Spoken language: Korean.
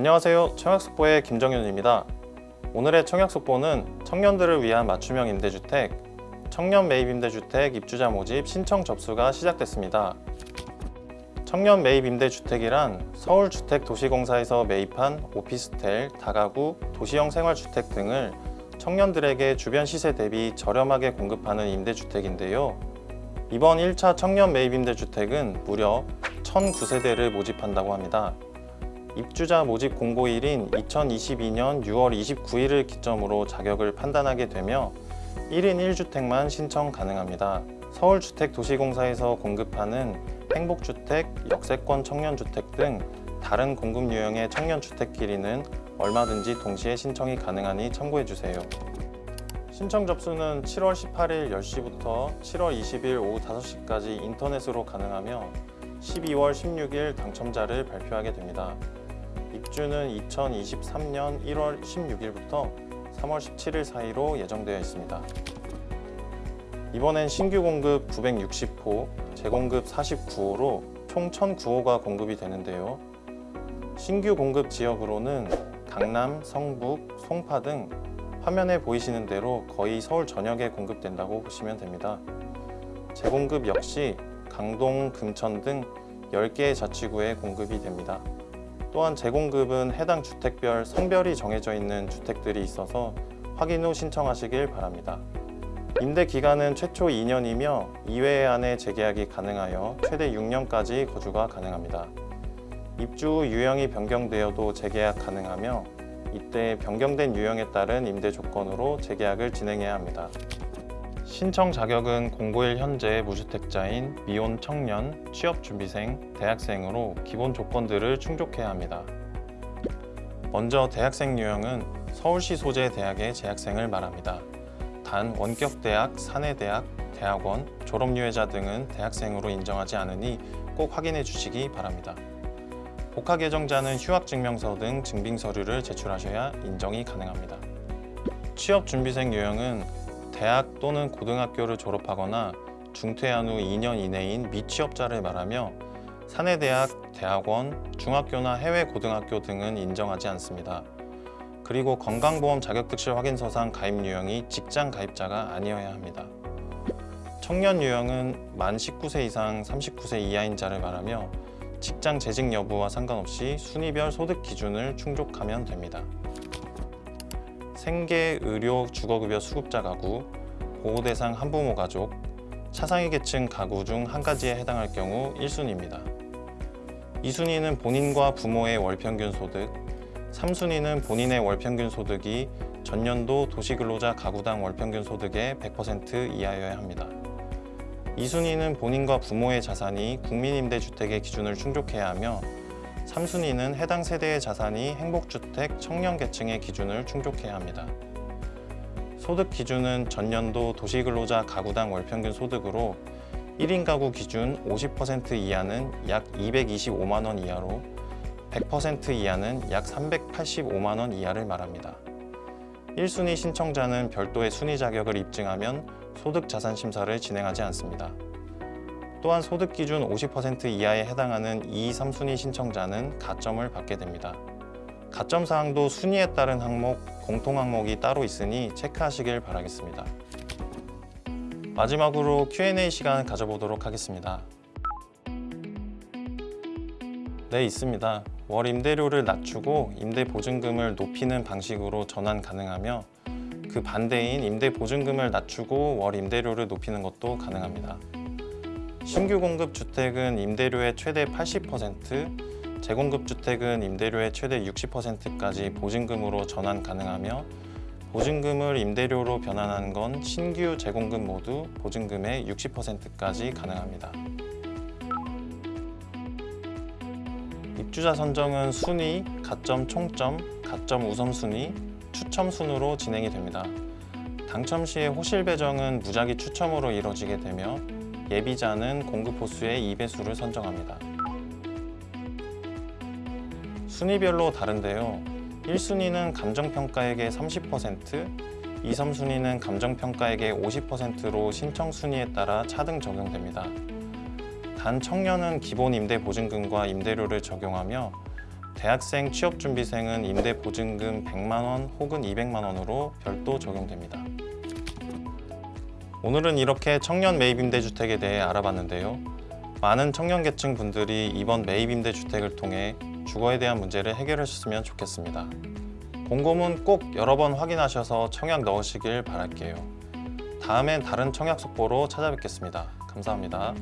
안녕하세요. 청약속보의 김정윤입니다. 오늘의 청약속보는 청년들을 위한 맞춤형 임대주택, 청년 매입 임대주택 입주자 모집 신청 접수가 시작됐습니다. 청년 매입 임대주택이란 서울주택도시공사에서 매입한 오피스텔, 다가구, 도시형 생활주택 등을 청년들에게 주변 시세 대비 저렴하게 공급하는 임대주택인데요. 이번 1차 청년 매입 임대주택은 무려 1009세대를 모집한다고 합니다. 입주자 모집 공고일인 2022년 6월 29일을 기점으로 자격을 판단하게 되며 1인 1주택만 신청 가능합니다. 서울주택도시공사에서 공급하는 행복주택, 역세권 청년주택 등 다른 공급 유형의 청년주택 길이는 얼마든지 동시에 신청이 가능하니 참고해주세요. 신청 접수는 7월 18일 10시부터 7월 20일 오후 5시까지 인터넷으로 가능하며 12월 16일 당첨자를 발표하게 됩니다. 입주는 2023년 1월 16일부터 3월 17일 사이로 예정되어 있습니다. 이번엔 신규 공급 960호, 재공급 49호로 총 1009호가 공급이 되는데요. 신규 공급 지역으로는 강남, 성북, 송파 등 화면에 보이시는 대로 거의 서울 전역에 공급된다고 보시면 됩니다. 재공급 역시 강동, 금천 등 10개의 자치구에 공급이 됩니다. 또한 재공급은 해당 주택별 성별이 정해져 있는 주택들이 있어서 확인 후 신청하시길 바랍니다. 임대 기간은 최초 2년이며 2회 안에 재계약이 가능하여 최대 6년까지 거주가 가능합니다. 입주 후 유형이 변경되어도 재계약 가능하며 이때 변경된 유형에 따른 임대 조건으로 재계약을 진행해야 합니다. 신청 자격은 공고일 현재 무주택자인 미혼 청년, 취업준비생, 대학생으로 기본 조건들을 충족해야 합니다. 먼저 대학생 유형은 서울시 소재 대학의 재학생을 말합니다. 단 원격대학, 사내대학, 대학원, 졸업유예자 등은 대학생으로 인정하지 않으니 꼭 확인해 주시기 바랍니다. 복학 예정자는 휴학증명서 등 증빙서류를 제출하셔야 인정이 가능합니다. 취업준비생 유형은 대학 또는 고등학교를 졸업하거나 중퇴한 후 2년 이내인 미취업자를 말하며 사내대학, 대학원, 중학교나 해외 고등학교 등은 인정하지 않습니다. 그리고 건강보험 자격특실 확인서상 가입 유형이 직장 가입자가 아니어야 합니다. 청년 유형은 만 19세 이상 39세 이하인 자를 말하며 직장 재직 여부와 상관없이 순위별 소득 기준을 충족하면 됩니다. 생계, 의료, 주거급여 수급자 가구, 보호대상 한부모 가족, 차상위 계층 가구 중 한 가지에 해당할 경우 1순위입니다. 2순위는 본인과 부모의 월평균 소득, 3순위는 본인의 월평균 소득이 전년도 도시근로자 가구당 월평균 소득의 100% 이하여야 합니다. 2순위는 본인과 부모의 자산이 국민임대주택의 기준을 충족해야 하며 3순위는 해당 세대의 자산이 행복주택 청년계층의 기준을 충족해야 합니다. 소득 기준은 전년도 도시근로자 가구당 월평균 소득으로 1인 가구 기준 50% 이하는 약 225만 원 이하로 100% 이하는 약 385만 원 이하를 말합니다. 1순위 신청자는 별도의 순위 자격을 입증하면 소득 자산 심사를 진행하지 않습니다. 또한 소득 기준 50% 이하에 해당하는 2, 3순위 신청자는 가점을 받게 됩니다. 가점 사항도 순위에 따른 항목, 공통 항목이 따로 있으니 체크하시길 바라겠습니다. 마지막으로 Q&A 시간 가져보도록 하겠습니다. 네, 있습니다. 월 임대료를 낮추고 임대 보증금을 높이는 방식으로 전환 가능하며 그 반대인 임대 보증금을 낮추고 월 임대료를 높이는 것도 가능합니다. 신규 공급 주택은 임대료의 최대 80%, 재공급 주택은 임대료의 최대 60%까지 보증금으로 전환 가능하며 보증금을 임대료로 변환하는 건 신규 재공급 모두 보증금의 60%까지 가능합니다. 입주자 선정은 순위, 가점 총점, 가점 우선순위, 추첨 순으로 진행이 됩니다. 당첨 시의 호실 배정은 무작위 추첨으로 이뤄지게 되며 예비자는 공급 호수의 2배수를 선정합니다. 순위별로 다른데요. 1순위는 감정평가액의 30%, 2, 3순위는 감정평가액의 50%로 신청 순위에 따라 차등 적용됩니다. 단 청년은 기본 임대 보증금과 임대료를 적용하며 대학생 취업준비생은 임대 보증금 100만 원 혹은 200만 원으로 별도 적용됩니다. 오늘은 이렇게 청년 매입 임대주택에 대해 알아봤는데요. 많은 청년 계층 분들이 이번 매입 임대주택을 통해 주거에 대한 문제를 해결하셨으면 좋겠습니다. 곰곰은 꼭 여러 번 확인하셔서 청약 넣으시길 바랄게요. 다음엔 다른 청약 속보로 찾아뵙겠습니다. 감사합니다.